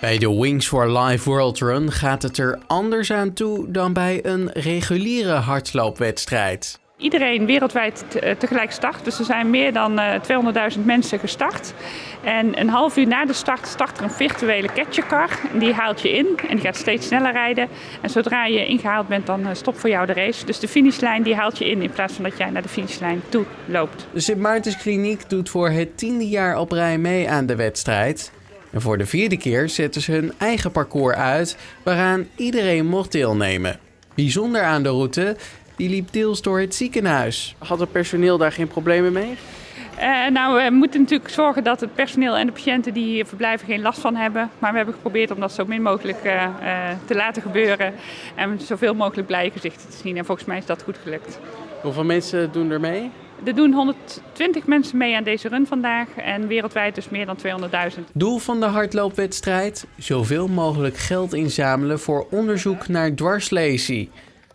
Bij de Wings for Life World Run gaat het er anders aan toe dan bij een reguliere hardloopwedstrijd. Iedereen wereldwijd tegelijk start. Dus er zijn meer dan 200.000 mensen gestart. En een half uur na de start start er een virtuele catchercar. Die haalt je in en die gaat steeds sneller rijden. En zodra je ingehaald bent, dan stopt voor jou de race. Dus de finishlijn die haalt je in in plaats van dat jij naar de finishlijn toe loopt. De Sint Maartens Kliniek doet voor het tiende jaar op rij mee aan de wedstrijd. En voor de vierde keer zetten ze hun eigen parcours uit, waaraan iedereen mocht deelnemen. Bijzonder aan de route, die liep deels door het ziekenhuis. Had het personeel daar geen problemen mee? Uh, nou, we moeten natuurlijk zorgen dat het personeel en de patiënten die hier verblijven geen last van hebben. Maar we hebben geprobeerd om dat zo min mogelijk uh, uh, te laten gebeuren. En zoveel mogelijk blije gezichten te zien. En volgens mij is dat goed gelukt. Hoeveel mensen doen er mee? Er doen 120 mensen mee aan deze run vandaag en wereldwijd dus meer dan 200.000. Doel van de hardloopwedstrijd? Zoveel mogelijk geld inzamelen voor onderzoek naar dwarslesie.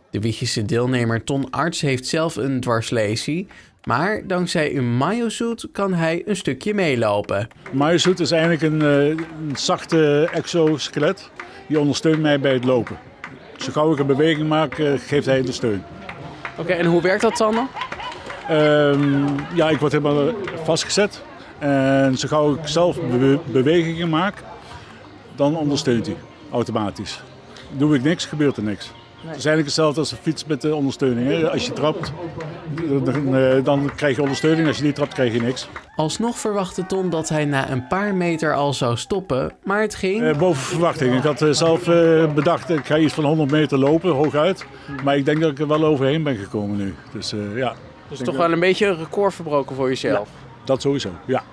De Wiegese deelnemer Ton Arts heeft zelf een dwarslesie, maar dankzij een mayosuit kan hij een stukje meelopen. Mayosuit is eigenlijk een, een zachte exoskelet. Die ondersteunt mij bij het lopen. Zo gauw ik een beweging maak, geeft hij de steun. Oké, en hoe werkt dat dan? Um, ja, ik word helemaal vastgezet. En zo gauw ik zelf be bewegingen maak, dan ondersteunt hij automatisch. Doe ik niks, gebeurt er niks. Nee. Het is eigenlijk hetzelfde als een fiets met de ondersteuning. Hè? Als je trapt, dan, dan krijg je ondersteuning. Als je niet trapt, krijg je niks. Alsnog verwachtte Ton dat hij na een paar meter al zou stoppen, maar het ging... Uh, boven verwachting. Ik had zelf uh, bedacht, ik ga iets van 100 meter lopen, hooguit. Maar ik denk dat ik er wel overheen ben gekomen nu. Dus uh, ja. Dus toch wel een beetje een record verbroken voor jezelf? Ja, dat sowieso, ja.